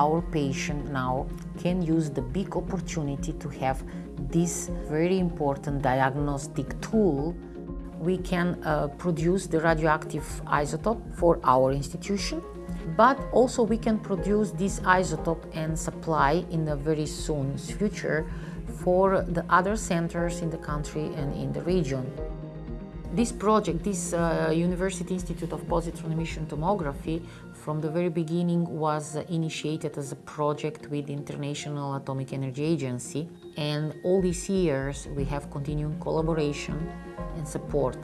Our patient now can use the big opportunity to have this very important diagnostic tool. We can uh, produce the radioactive isotope for our institution, but also we can produce this isotope and supply in the very soon future for the other centers in the country and in the region. This project, this uh, University Institute of Positron Emission Tomography, from the very beginning was initiated as a project with the International Atomic Energy Agency. And all these years we have continued collaboration and support.